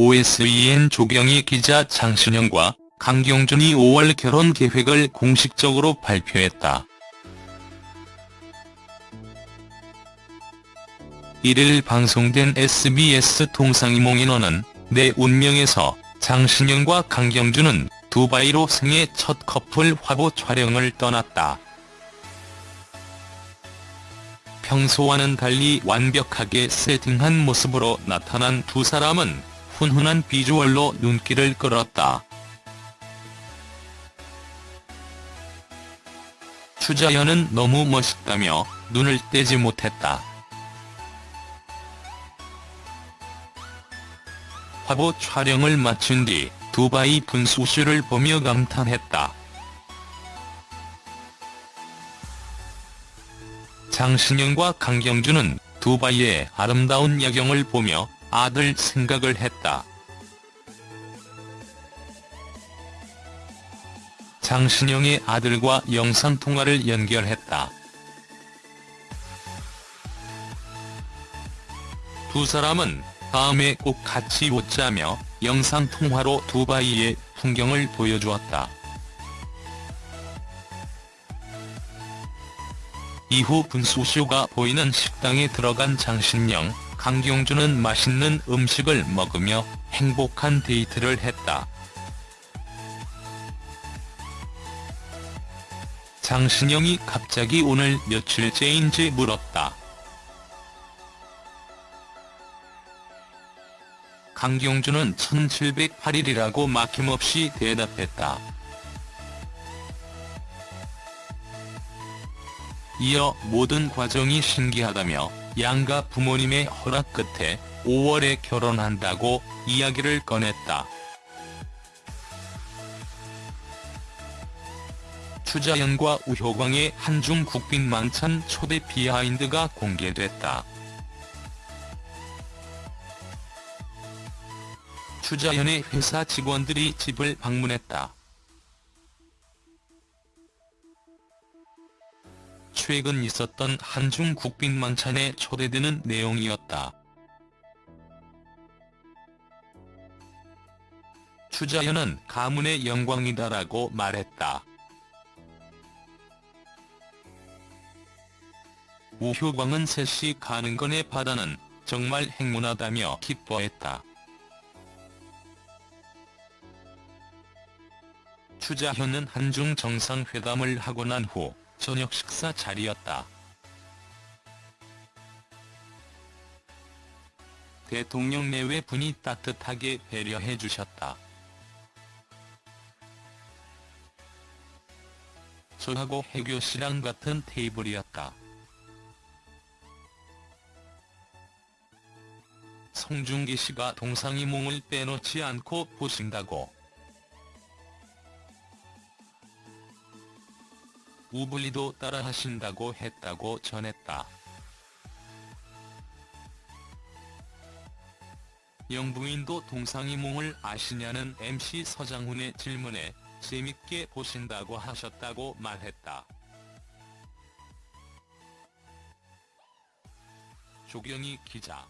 OSEN 조경희 기자 장신영과 강경준이 5월 결혼 계획을 공식적으로 발표했다. 1일 방송된 SBS 동상이몽인원은 내 운명에서 장신영과 강경준은 두바이로 생애 첫 커플 화보 촬영을 떠났다. 평소와는 달리 완벽하게 세팅한 모습으로 나타난 두 사람은 훈훈한 비주얼로 눈길을 끌었다. 추자연은 너무 멋있다며 눈을 떼지 못했다. 화보 촬영을 마친 뒤 두바이 분수쇼를 보며 감탄했다. 장신영과 강경준은 두바이의 아름다운 야경을 보며 아들 생각을 했다. 장신영의 아들과 영상통화를 연결했다. 두 사람은 다음에 꼭 같이 웃자며 영상통화로 두바이의 풍경을 보여주었다. 이후 분수쇼가 보이는 식당에 들어간 장신영, 강경준은 맛있는 음식을 먹으며 행복한 데이트를 했다. 장신영이 갑자기 오늘 며칠째인지 물었다. 강경준은 1708일이라고 막힘없이 대답했다. 이어 모든 과정이 신기하다며 양가 부모님의 허락 끝에 5월에 결혼한다고 이야기를 꺼냈다. 추자연과 우효광의 한중 국빈 만찬 초대 비하인드가 공개됐다. 추자연의 회사 직원들이 집을 방문했다. 최근 있었던 한중 국빈 만찬에 초대되는 내용이었다. 추자연은 가문의 영광이다라고 말했다. 우효광은 셋이 가는 건에 바다는 정말 행운하다며 기뻐했다. 추자현은 한중 정상회담을 하고 난 후 저녁 식사 자리였다. 대통령 내외 분이 따뜻하게 배려해 주셨다. 저하고 해교 씨랑 같은 테이블이었다. 송중기 씨가 동상이몽을 빼놓지 않고 보신다고. 우블리도 따라 하신다고 했다고 전했다. 영부인도 동상이몽을 아시냐는 MC 서장훈의 질문에 재밌게 보신다고 하셨다고 말했다. 조경희 기자